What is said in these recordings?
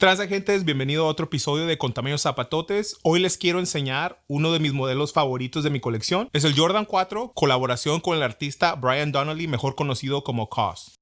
transa gente? Bienvenido a otro episodio de Contamaños Zapatotes. Hoy les quiero enseñar uno de mis modelos favoritos de mi colección. Es el Jordan 4, colaboración con el artista Brian Donnelly, mejor conocido como COS.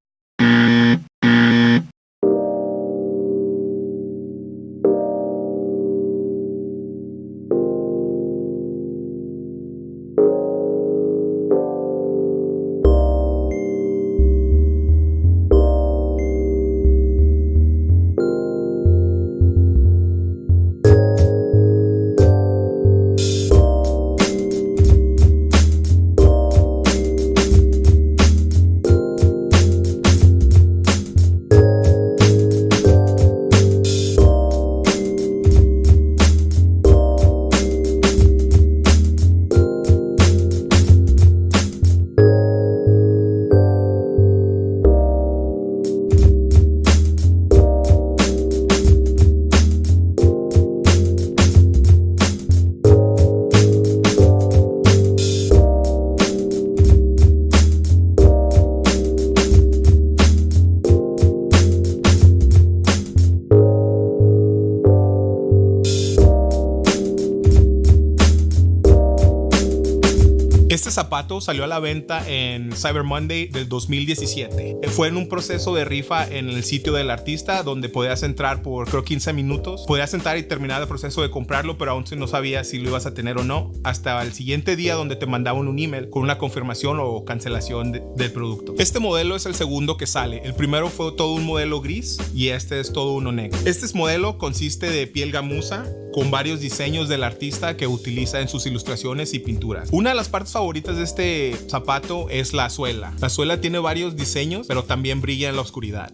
Este zapato salió a la venta en Cyber Monday del 2017. Fue en un proceso de rifa en el sitio del artista donde podías entrar por creo 15 minutos. Podías entrar y terminar el proceso de comprarlo, pero aún no sabías si lo ibas a tener o no hasta el siguiente día donde te mandaban un email con una confirmación o cancelación del producto. Este modelo es el segundo que sale. El primero fue todo un modelo gris y este es todo uno negro. Este modelo consiste de piel gamuza con varios diseños del artista que utiliza en sus ilustraciones y pinturas. Una de las partes favoritas de este zapato es la suela. La suela tiene varios diseños, pero también brilla en la oscuridad.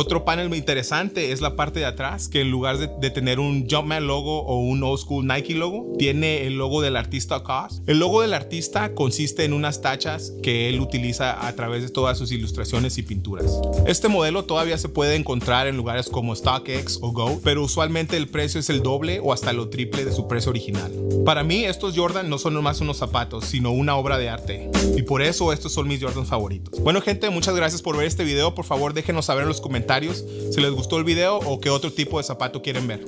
Otro panel muy interesante es la parte de atrás, que en lugar de, tener un Jumpman logo o un old school Nike logo, tiene el logo del artista. El logo del artista consiste en unas tachas que él utiliza a través de todas sus ilustraciones y pinturas. Este modelo todavía se puede encontrar en lugares como StockX o Go, pero usualmente el precio es el doble o hasta lo triple de su precio original. Para mí estos Jordan no son nomás unos zapatos, sino una obra de arte. Y por eso estos son mis Jordans favoritos. Bueno gente, muchas gracias por ver este video. Por favor déjenos saber en los si les gustó el video o qué otro tipo de zapato quieren ver.